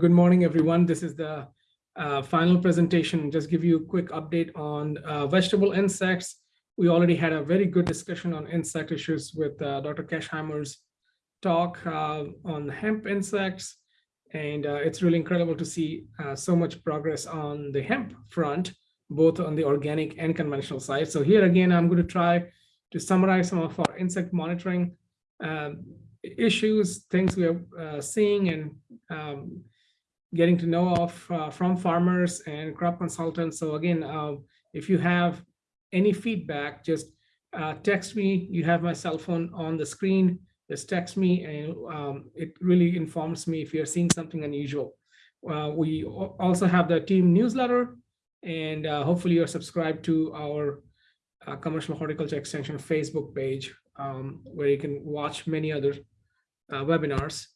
good morning, everyone. This is the uh, final presentation. Just give you a quick update on uh, vegetable insects. We already had a very good discussion on insect issues with uh, Dr. Kesheimer's talk uh, on hemp insects. And uh, it's really incredible to see uh, so much progress on the hemp front, both on the organic and conventional side. So here again, I'm going to try to summarize some of our insect monitoring issues, things we are uh, seeing and um, getting to know of uh, from farmers and crop consultants. So again, uh, if you have any feedback, just uh, text me. You have my cell phone on the screen. Just text me and um, it really informs me if you're seeing something unusual. Uh, we also have the team newsletter and uh, hopefully you're subscribed to our commercial horticulture extension Facebook page um, where you can watch many other uh, webinars.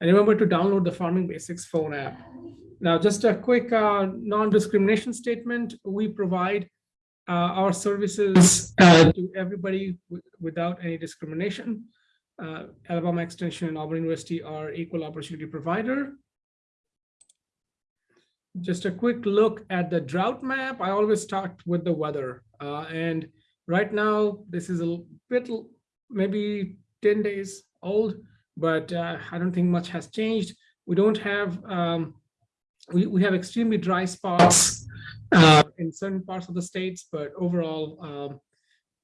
And remember to download the Farming Basics phone app. Now, just a quick uh, non-discrimination statement. We provide uh, our services uh, to everybody without any discrimination. Uh, Alabama Extension and Auburn University are equal opportunity provider. Just a quick look at the drought map. I always start with the weather. Uh, and right now, this is a bit, maybe 10 days old, but uh, I don't think much has changed. We don't have, um, we, we have extremely dry spots uh, in certain parts of the states, but overall, um,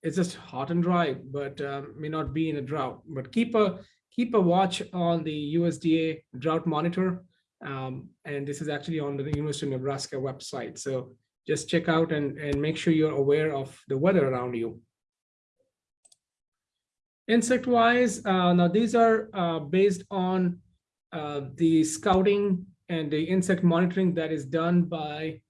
it's just hot and dry, but um, may not be in a drought. But keep a keep a watch on the USDA drought monitor. Um, and this is actually on the University of Nebraska website. So just check out and, and make sure you're aware of the weather around you. Insect wise, uh, now these are uh, based on uh, the scouting and the insect monitoring that is done by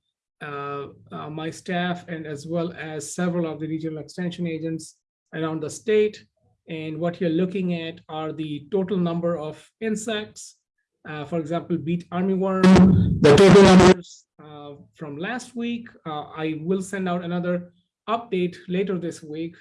uh, uh, my staff and as well as several of the regional extension agents around the state. And what you're looking at are the total number of insects. Uh, for example, beet armyworm, the total numbers from last week. I will send out another update later this week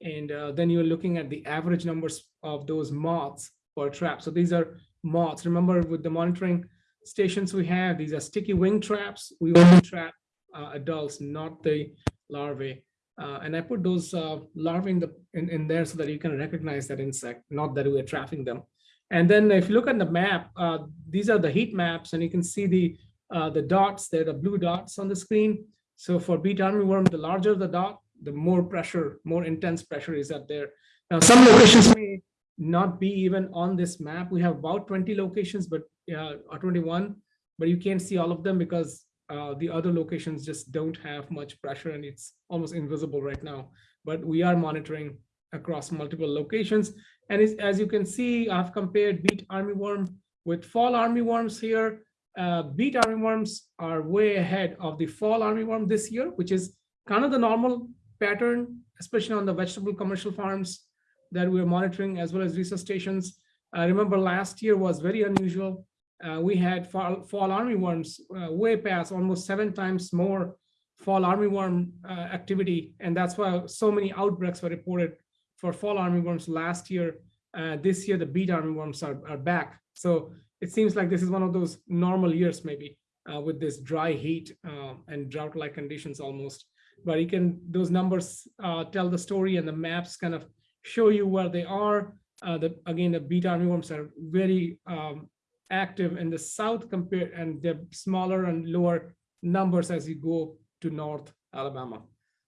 and uh, then you're looking at the average numbers of those moths per trap. So these are moths. Remember with the monitoring stations we have, these are sticky wing traps. We only trap uh, adults, not the larvae. Uh, and I put those uh, larvae in, the, in, in there so that you can recognize that insect, not that we're trapping them. And then if you look at the map, uh, these are the heat maps and you can see the, uh, the dots, they're the blue dots on the screen. So for beet armyworm, the larger the dot, the more pressure, more intense pressure is up there. Now, some locations may not be even on this map. We have about 20 locations, but uh, or 21, but you can't see all of them because uh, the other locations just don't have much pressure and it's almost invisible right now. But we are monitoring across multiple locations. And as you can see, I've compared beet armyworm with fall armyworms here. Uh, beet armyworms are way ahead of the fall armyworm this year, which is kind of the normal pattern, especially on the vegetable commercial farms that we're monitoring as well as research stations. I remember last year was very unusual. Uh, we had fall, fall armyworms uh, way past almost seven times more fall armyworm uh, activity. And that's why so many outbreaks were reported for fall armyworms last year. Uh, this year, the beet armyworms are, are back. So it seems like this is one of those normal years maybe uh, with this dry heat uh, and drought-like conditions almost but you can those numbers uh, tell the story and the maps kind of show you where they are. Uh, the, again, the beet armyworms are very um, active in the south compared and they're smaller and lower numbers as you go to North Alabama.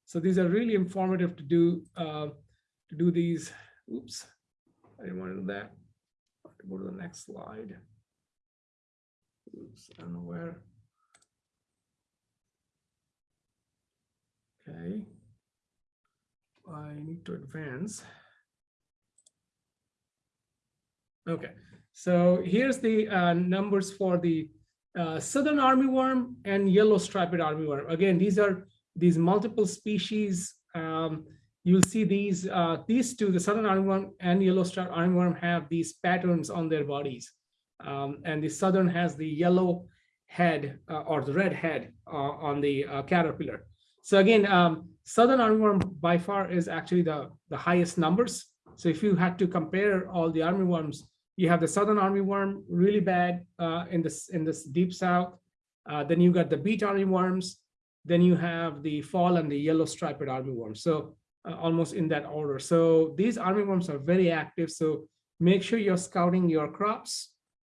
So these are really informative to do uh, to do these. Oops, I didn't want to do that. To Go to the next slide. Oops, I don't know where. Okay. I need to advance. Okay, so here's the uh, numbers for the uh, southern armyworm and yellow striped armyworm. Again, these are these multiple species. Um, you'll see these uh, these two, the southern armyworm and yellow striped armyworm, have these patterns on their bodies, um, and the southern has the yellow head uh, or the red head uh, on the uh, caterpillar. So again, um, Southern armyworm by far is actually the, the highest numbers. So if you had to compare all the armyworms you have the southern armyworm, really bad uh, in this in this deep south. Uh, then you got the beet armyworms. Then you have the fall and the yellow striped armyworm. So uh, almost in that order. So these armyworms are very active. So make sure you're scouting your crops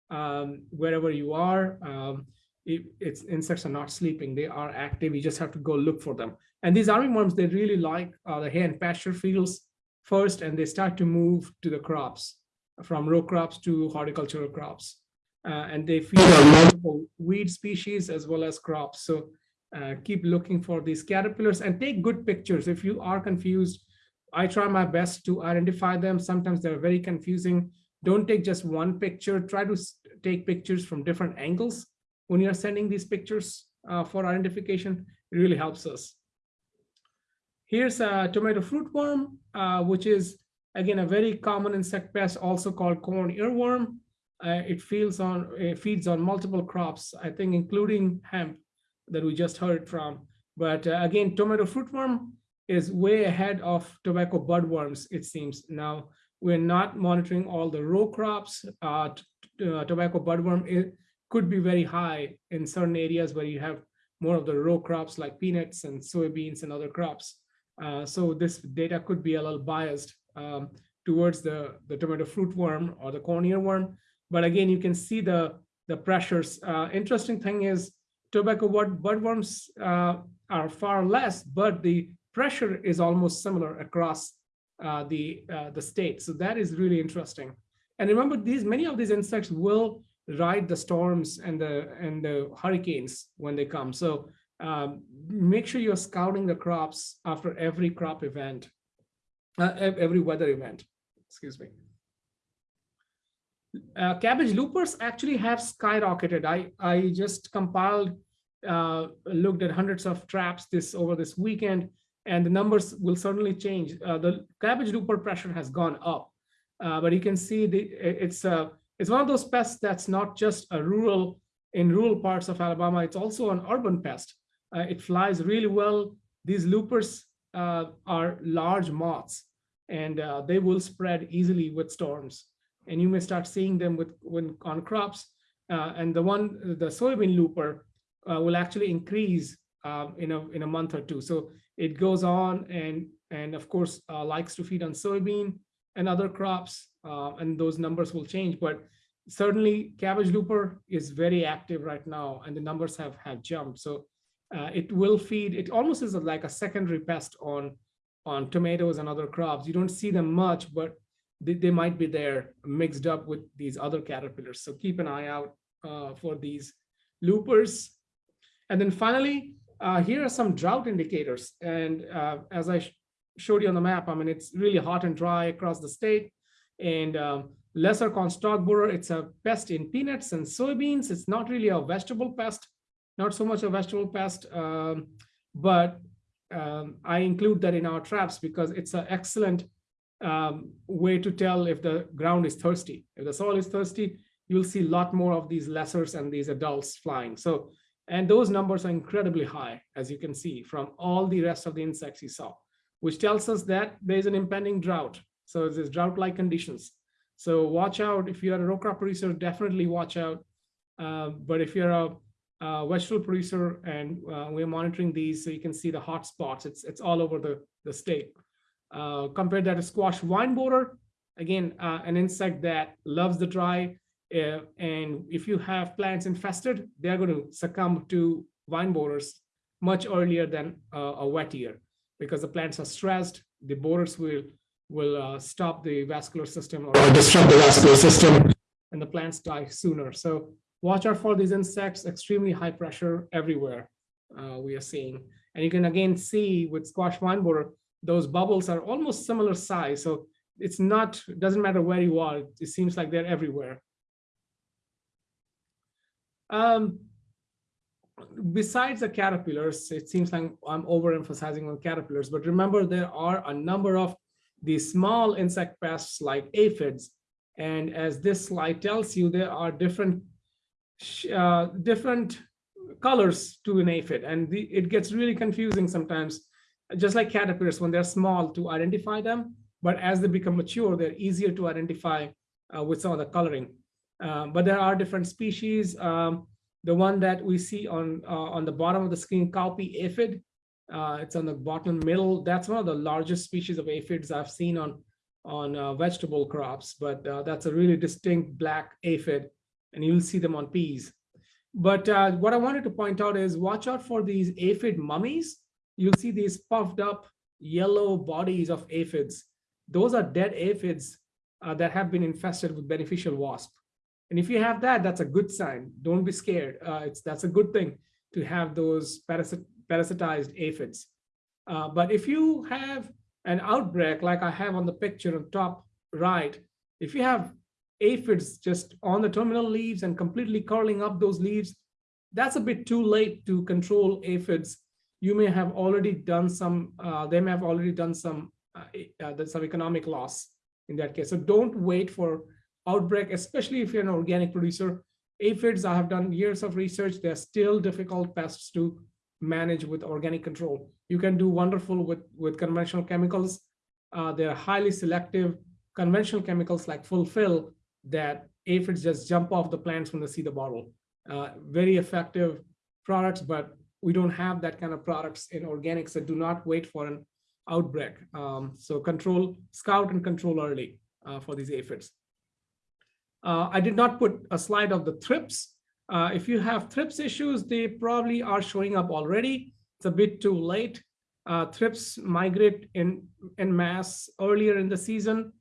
um, wherever you are. Um, it's insects are not sleeping; they are active. You just have to go look for them. And these armyworms, they really like uh, the hay and pasture fields first, and they start to move to the crops from row crops to horticultural crops. Uh, and they feed on multiple weed species as well as crops. So uh, keep looking for these caterpillars and take good pictures. If you are confused, I try my best to identify them. Sometimes they're very confusing. Don't take just one picture. Try to take pictures from different angles when you're sending these pictures uh, for identification. It really helps us. Here's a tomato fruit worm, uh, which is Again, a very common insect pest also called corn earworm. Uh, it feeds on it feeds on multiple crops, I think, including hemp that we just heard from. But uh, again, tomato fruitworm is way ahead of tobacco budworms, it seems. Now, we're not monitoring all the row crops. Uh, uh, tobacco budworm it could be very high in certain areas where you have more of the row crops like peanuts and soybeans and other crops. Uh, so this data could be a little biased um, towards the, the tomato fruit worm or the corn earworm. But again, you can see the, the pressures. Uh, interesting thing is tobacco bud, budworms uh, are far less, but the pressure is almost similar across uh, the, uh, the state. So that is really interesting. And remember, these many of these insects will ride the storms and the and the hurricanes when they come. So um, make sure you're scouting the crops after every crop event uh, every weather event, excuse me. Uh, cabbage loopers actually have skyrocketed. I, I just compiled, uh, looked at hundreds of traps this over this weekend, and the numbers will certainly change. Uh, the cabbage looper pressure has gone up, uh, but you can see the it's a uh, it's one of those pests that's not just a rural in rural parts of Alabama. It's also an urban pest. it flies really well. These loopers are large moths and uh, they will spread easily with storms. And you may start seeing them with when on crops. Uh, and the one, the soybean looper uh, will actually increase um, in a in a month or two. So it goes on and and of course uh, likes to feed on soybean and other crops, uh, and those numbers will change. But certainly cabbage looper is very active right now, and the numbers have have jumped. So uh, it will feed. It almost is like a secondary pest on on tomatoes and other crops. You don't see them much, but they, they might be there mixed up with these other caterpillars. So keep an eye out uh, for these loopers. And then finally, uh, here are some drought indicators. And uh, as I showed you on the map, I mean, it's really hot and dry across the state. And um, lesser corn stalk borer, it's a pest in peanuts and soybeans. It's not really a vegetable pest, not so much a vegetable pest, um, but um, I include that in our traps because it's an excellent um, way to tell if the ground is thirsty. If the soil is thirsty, you'll see a lot more of these lessers and these adults flying. So, and those numbers are incredibly high, as you can see from all the rest of the insects you saw, which tells us that there's an impending drought. So there's drought-like conditions. So watch out if you're a row crop producer, definitely watch out. Uh, but if you're a uh, vegetable producer, and uh, we're monitoring these so you can see the hot spots. It's it's all over the the state. Uh, compare that to squash vine borer, again uh, an insect that loves the dry, uh, and if you have plants infested, they're going to succumb to vine borers much earlier than a wet year because the plants are stressed. The borers will will uh, stop the vascular system or disrupt the vascular system, and the plants die sooner. So watch out for these insects, extremely high pressure everywhere uh, we are seeing. And you can again see with squash vine borer, those bubbles are almost similar size. So it's not, doesn't matter where you are, it seems like they're everywhere. Um, besides the caterpillars, it seems like I'm overemphasizing on caterpillars, but remember there are a number of these small insect pests like aphids. And as this slide tells you, there are different uh, different colors to an aphid and the, it gets really confusing sometimes just like caterpillars when they're small to identify them but as they become mature they're easier to identify uh, with some of the coloring. Um, but there are different species. Um, the one that we see on uh, on the bottom of the screen, cowpea aphid, uh, it's on the bottom middle. That's one of the largest species of aphids I've seen on on uh, vegetable crops, but uh, that's a really distinct black aphid, and you'll see them on peas. But uh, what I wanted to point out is watch out for these aphid mummies. You'll see these puffed up yellow bodies of aphids. Those are dead aphids uh, that have been infested with beneficial wasp. And if you have that, that's a good sign. Don't be scared. Uh, it's That's a good thing to have those parasit parasitized aphids. Uh, but if you have an outbreak like I have on the picture on top right, if you have aphids just on the terminal leaves and completely curling up those leaves, that's a bit too late to control aphids. You may have already done some, uh, they may have already done some, uh, uh, some economic loss in that case. So don't wait for outbreak, especially if you're an organic producer. Aphids, I have done years of research. They're still difficult pests to manage with organic control. You can do wonderful with, with conventional chemicals. Uh, they're highly selective. Conventional chemicals like fulfill that aphids just jump off the plants when they see the bottle. Uh, very effective products, but we don't have that kind of products in organics that do not wait for an outbreak. Um, so control, scout and control early uh, for these aphids. Uh, I did not put a slide of the thrips. Uh, if you have thrips issues, they probably are showing up already. It's a bit too late. Uh, thrips migrate in, in mass earlier in the season,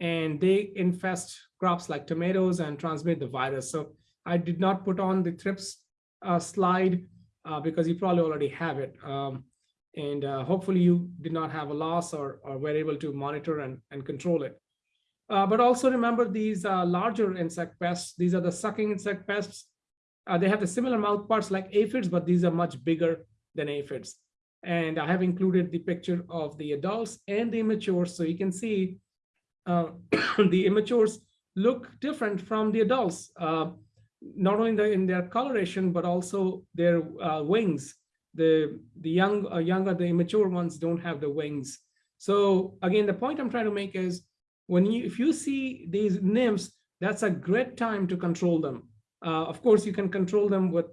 and they infest crops like tomatoes and transmit the virus. So I did not put on the thrips uh, slide uh, because you probably already have it. Um, and uh, hopefully you did not have a loss or, or were able to monitor and, and control it. Uh, but also remember these uh, larger insect pests. These are the sucking insect pests. Uh, they have the similar mouth parts like aphids, but these are much bigger than aphids. And I have included the picture of the adults and the immatures. So you can see uh, the immatures look different from the adults, uh, not only in, the, in their coloration, but also their wings. The, the young, younger, the immature ones don't have the wings. So again, the point I'm trying to make is when you, if you see these nymphs, that's a great time to control them. Uh, of course, you can control them with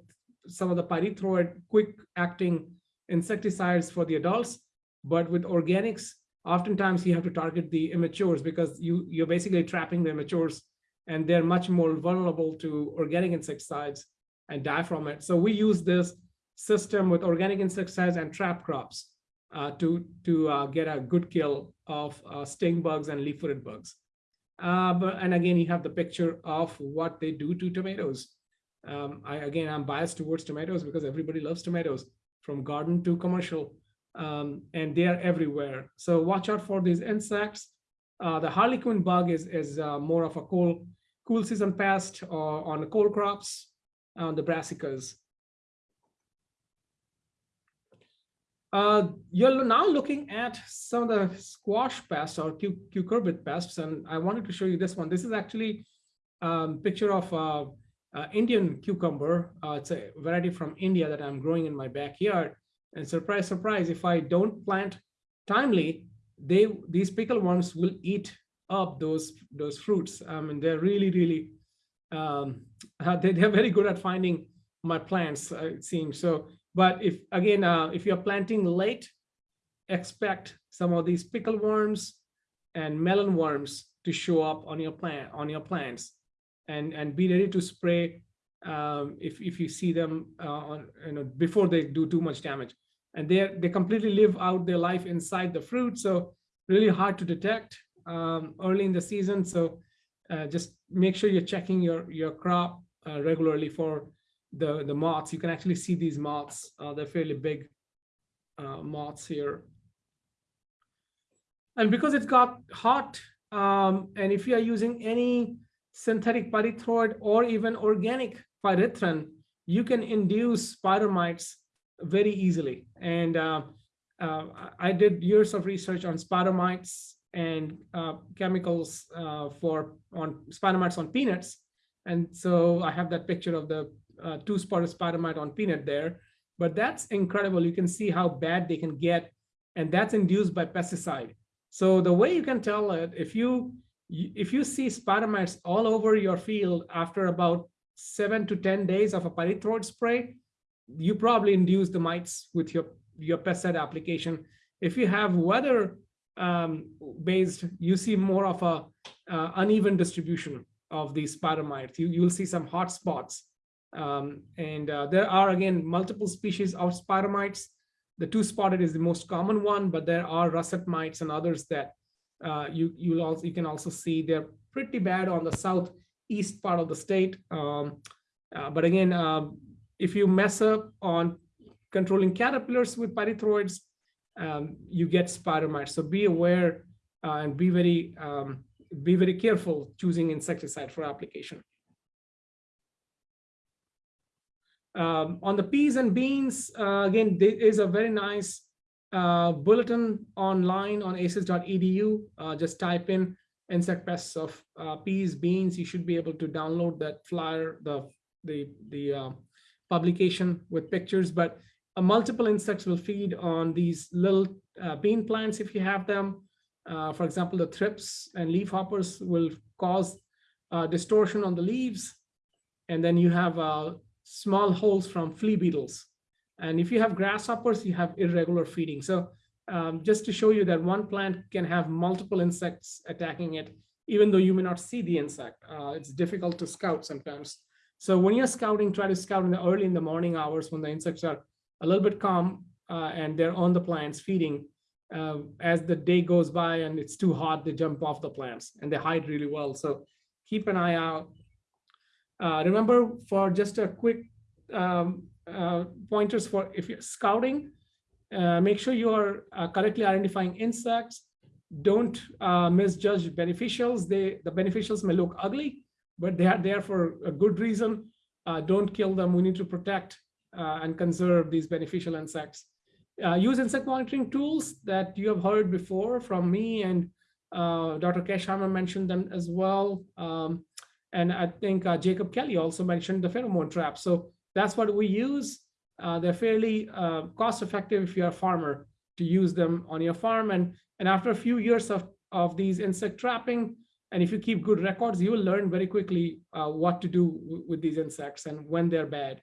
some of the pyrethroid quick acting insecticides for the adults, but with organics, oftentimes you have to target the immatures because you, you're basically trapping the immatures and they're much more vulnerable to organic insecticides and die from it. So we use this system with organic insecticides and trap crops uh, to, to uh, get a good kill of uh, stink bugs and leaf-footed bugs. Uh, but, and again, you have the picture of what they do to tomatoes. Um, I, again, I'm biased towards tomatoes because everybody loves tomatoes from garden to commercial um, and they are everywhere. So watch out for these insects. Uh, the harlequin bug is, is uh, more of a cool, cool season pest uh, on the cold crops, on the brassicas. Uh, you're now looking at some of the squash pests or cucurbit pests, and I wanted to show you this one. This is actually a um, picture of uh, uh, Indian cucumber. Uh, it's a variety from India that I'm growing in my backyard. And surprise, surprise, if I don't plant timely, they these pickle worms will eat up those those fruits. I mean, they're really, really, um, they, they're very good at finding my plants, uh, it seems. So, but if again, uh, if you're planting late, expect some of these pickle worms and melon worms to show up on your plant on your plants, and and be ready to spray um, if, if you see them uh, on, you know, before they do too much damage. And they they completely live out their life inside the fruit. So really hard to detect um, early in the season. So uh, just make sure you're checking your, your crop uh, regularly for the, the moths. You can actually see these moths. Uh, they're fairly big uh, moths here. And because it's got hot, um, and if you are using any synthetic pyrethroid or even organic pyrethrin, you can induce spider mites very easily. And uh, uh, I did years of research on spider mites and uh, chemicals uh, for on spider mites on peanuts. And so I have that picture of the uh, two spotted spider mite on peanut there. But that's incredible. You can see how bad they can get. And that's induced by pesticide. So the way you can tell it, if you you- if you see spider mites all over your field after about seven to 10 days of a pyrethroid spray, you probably induce the mites with your, your pesticide application. If you have weather um, based, you see more of a uh, uneven distribution of these spider mites. You, you'll see some hot spots. Um, and uh, there are, again, multiple species of spider mites. The two-spotted is the most common one, but there are russet mites and others that uh, you you'll also you can also see they're pretty bad on the southeast part of the state. Um, uh, but again, um, if you mess up on controlling caterpillars with pyrethroids, um, you get spider mites. So be aware uh, and be very um, be very careful choosing insecticide for application. Um, on the peas and beans, uh, again, there is a very nice uh, bulletin online on aces.edu. Uh, just type in insect pests of uh, peas, beans. You should be able to download that flyer, the the the uh, publication with pictures. But uh, multiple insects will feed on these little bean plants if you have them. for example, the thrips and leafhoppers will cause distortion on the leaves, and then you have small holes from flea beetles and if you have grasshoppers, you have irregular feeding. So um, just to show you that one plant can have multiple insects attacking it, even though you may not see the insect. Uh, it's difficult to scout sometimes. So when you're scouting, try to scout in the early in the morning hours when the insects are a little bit calm uh, and they're on the plants feeding. Uh, as the day goes by and it's too hot, they jump off the plants and they hide really well. So keep an eye out. Uh, remember for just a quick um, uh, pointers for if you're scouting, uh, make sure you are uh, correctly identifying insects. Don't uh, misjudge beneficials. They the beneficials may look ugly, but they are there for a good reason. Don't kill them. We need to protect and conserve these beneficial insects. use insect monitoring tools that you have heard before from me and Dr. Kesheimer mentioned them as well. Um, and I think Jacob Kelly also mentioned the pheromone trap. So that's what we use. Uh, they're fairly uh, cost effective if you're a farmer to use them on your farm. And, and after a few years of, of these insect trapping, and if you keep good records, you will learn very quickly uh, what to do with these insects and when they're bad.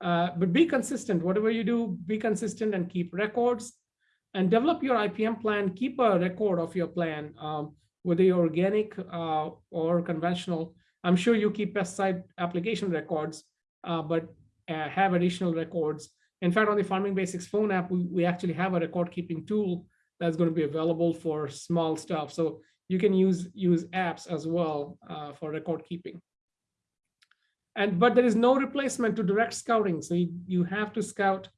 Uh, but be consistent, whatever you do, be consistent and keep records and develop your IPM plan, keep a record of your plan, um, whether you're organic uh, or conventional. I'm sure you keep pesticide application records, uh, but uh, have additional records. In fact, on the Farming Basics phone app, we, we actually have a record keeping tool that's going to be available for small stuff. So you can use use apps as well uh, for record keeping. And but there is no replacement to direct scouting. So you, you have to scout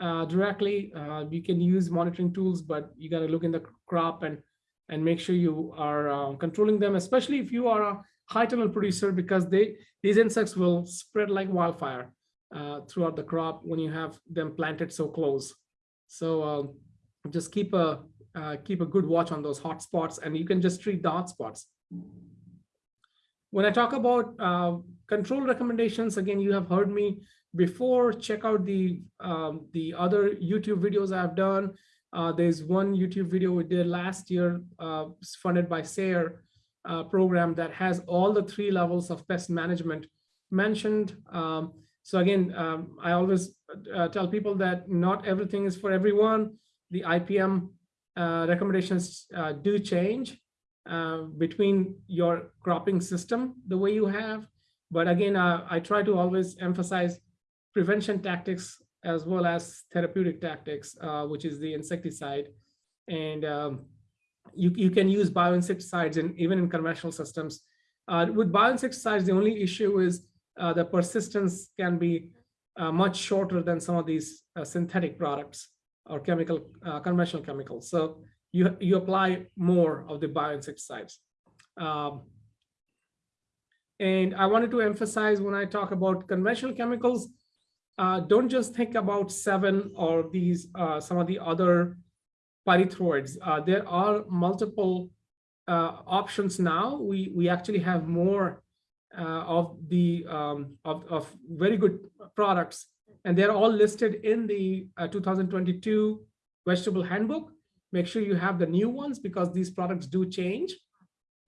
uh, directly. Uh, you can use monitoring tools, but you got to look in the crop and and make sure you are uh, controlling them, especially if you are a high tunnel producer, because they these insects will spread like wildfire uh, throughout the crop when you have them planted so close. So uh, just keep a uh, keep a good watch on those hot spots and you can just treat the hot spots. When I talk about uh, control recommendations, again, you have heard me before, check out the, um, the other YouTube videos I've done. Uh, there's one YouTube video we did last year, uh, funded by SARE program that has all the three levels of pest management mentioned. Um, so again, um, I always uh, tell people that not everything is for everyone. The IPM uh, recommendations uh, do change uh, between your cropping system, the way you have. But again, uh, I try to always emphasize prevention tactics as well as therapeutic tactics, uh, which is the insecticide. And um, you, you can use bioinsecticides in even in conventional systems. with bioinsecticides, the only issue is uh, the persistence can be uh, much shorter than some of these uh, synthetic products or chemical uh, conventional chemicals. So you, you apply more of the bioinsecticides. Um, and I wanted to emphasize when I talk about conventional chemicals, uh, don't just think about Sevin or these uh, some of the other pyrethroids. there are multiple options now. We, we actually have more uh, of the um, of, of very good products and they're all listed in the uh, 2022 vegetable handbook make sure you have the new ones because these products do change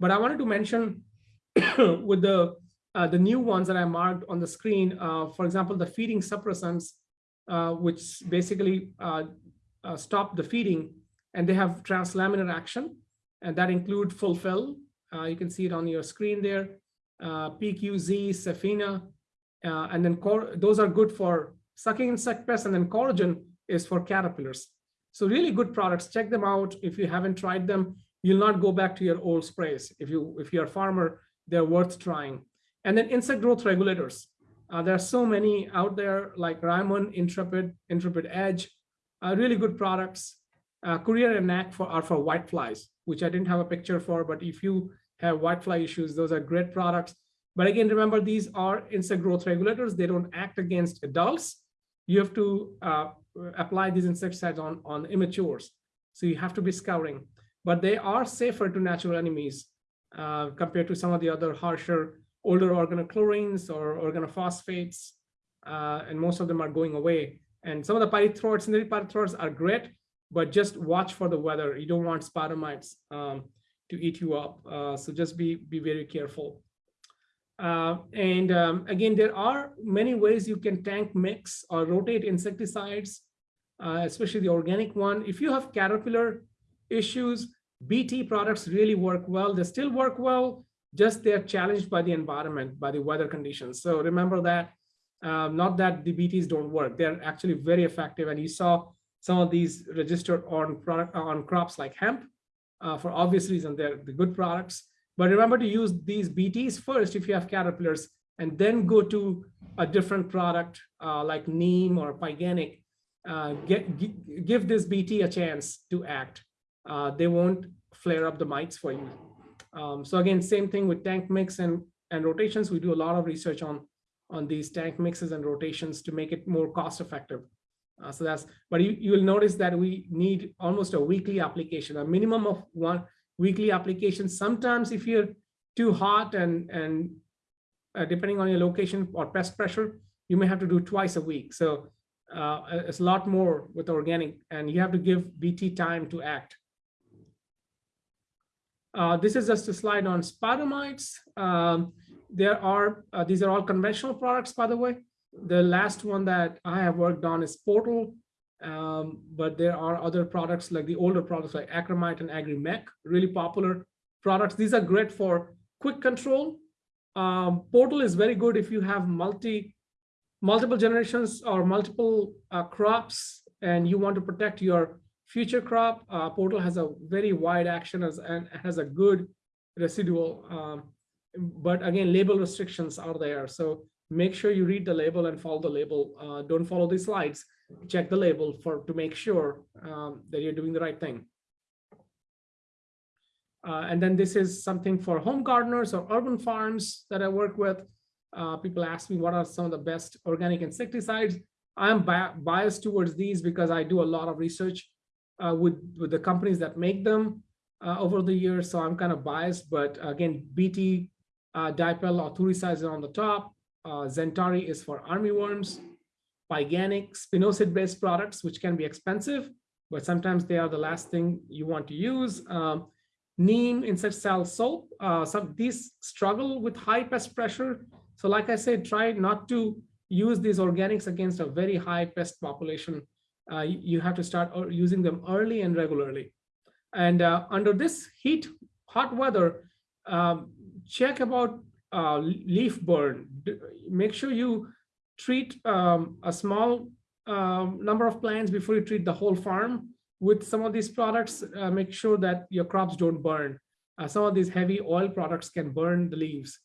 But I wanted to mention with the uh, the new ones that I marked on the screen, uh, for example, the feeding suppressants, uh, which basically uh, uh, stop the feeding, and they have translaminar action, and that include fulfill. Uh, you can see it on your screen there, PQZ, Sefina, and then those are good for sucking insect pests, and then coragen is for caterpillars. So really good products. Check them out. If you haven't tried them, you'll not go back to your old sprays. If you if you're a farmer, they're worth trying. And then insect growth regulators. Uh, there are so many out there like Rimon, Intrepid, Intrepid Edge, uh, really good products. Uh, Courier and Knack for, are for whiteflies, which I didn't have a picture for, but if you have whitefly issues, those are great products. But again, remember, these are insect growth regulators. They don't act against adults. You have to uh, apply these insecticides on, on immatures. So you have to be scouring. But they are safer to natural enemies uh, compared to some of the other harsher older organochlorines or organophosphates, uh, and most of them are going away. And some of the pyrethroids, synthetic pyrethroids are great, but just watch for the weather. You don't want spidermites um, to eat you up. Uh, so just be, be very careful. Uh, and um, again, there are many ways you can tank mix or rotate insecticides, uh, especially the organic one. If you have caterpillar issues, BT products really work well. They still work well, just they're challenged by the environment, by the weather conditions. So remember that, um, not that the BTs don't work, they're actually very effective. And you saw some of these registered on product on crops like hemp. Uh, for obvious reason, they're the good products. But remember to use these BTs first if you have caterpillars, and then go to a different product uh, like neem or pyganic. Uh, get, give this BT a chance to act. Uh, they won't flare up the mites for you. Um, so again, same thing with tank mix and, and rotations. We do a lot of research on, on these tank mixes and rotations to make it more cost effective. Uh, so that's, but you, you will notice that we need almost a weekly application, a minimum of one weekly application. Sometimes if you're too hot and, and uh, depending on your location or pest pressure, you may have to do twice a week. So uh, it's a lot more with organic and you have to give BT time to act. Uh, this is just a slide on spidermites. Um, there are, uh, these are all conventional products, by the way. The last one that I have worked on is Portal, um, but there are other products like the older products like Acramite and Agri-Mek, really popular products. These are great for quick control. Um, Portal is very good if you have multi, multiple generations or multiple uh, crops and you want to protect your Future crop uh, portal has a very wide action as, and has a good residual, um, but again, label restrictions are there. So make sure you read the label and follow the label. Uh, don't follow the slides. Check the label for to make sure um, that you're doing the right thing. Uh, and then this is something for home gardeners or urban farms that I work with. Uh, people ask me what are some of the best organic insecticides. I'm bi biased towards these because I do a lot of research uh, with, with the companies that make them uh, over the years. So I'm kind of biased, but again, BT, uh, dipel or on the top. Uh, XenTari is for armyworms. Pyganic, spinosad-based products, which can be expensive, but sometimes they are the last thing you want to use. Um, neem insecticidal soap. Uh, some these struggle with high pest pressure. So like I said, try not to use these organics against a very high pest population uh, you have to start using them early and regularly. And uh, under this heat, hot weather, um, check about uh, leaf burn. Make sure you treat um, a small um, number of plants before you treat the whole farm with some of these products. Uh, make sure that your crops don't burn. Uh, some of these heavy oil products can burn the leaves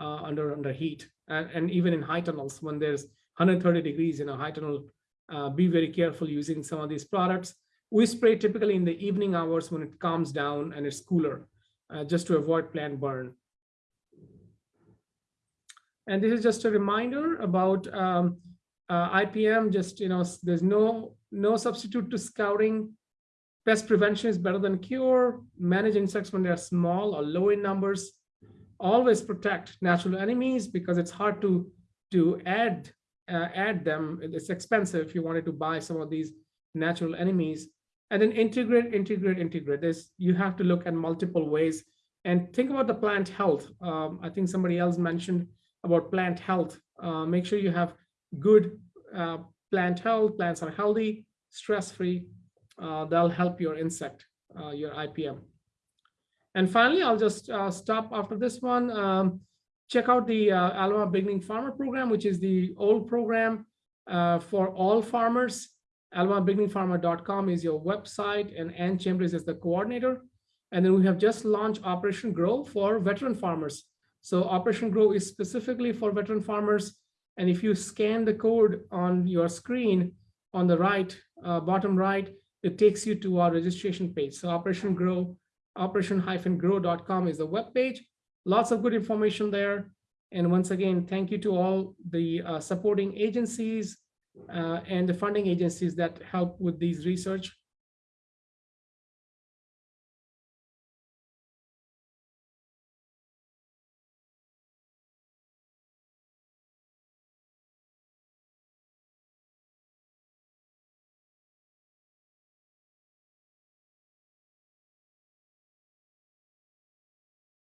uh, under under heat, and, and even in high tunnels when there's 130 degrees in a high tunnel uh, be very careful using some of these products. We spray typically in the evening hours when it calms down and it's cooler, uh, just to avoid plant burn. And this is just a reminder about um, uh, IPM, just, you know, there's no, no substitute to scouting. Pest prevention is better than cure. Manage insects when they're small or low in numbers. Always protect natural enemies because it's hard to, to add uh, add them. It's expensive if you wanted to buy some of these natural enemies. And then integrate, integrate, integrate. This you have to look at multiple ways And think about the plant health. Um, I think somebody else mentioned about plant health. Uh, make sure you have good uh, plant health. Plants are healthy, stress-free. Uh, that'll help your insect, uh, your IPM. And finally, I'll just uh, stop after this one. Um, check out the uh, Alabama Beginning Farmer Program, which is the old program for all farmers. AlabamaBeginningFarmer.com is your website, and Ann Chambers is the coordinator. And then we have just launched Operation Grow for veteran farmers. So Operation Grow is specifically for veteran farmers. And if you scan the code on your screen on the right, uh, bottom right, it takes you to our registration page. So Operation Grow, operation-grow.com is the web page. Lots of good information there. And once again, thank you to all the uh, supporting agencies uh, and the funding agencies that help with these research.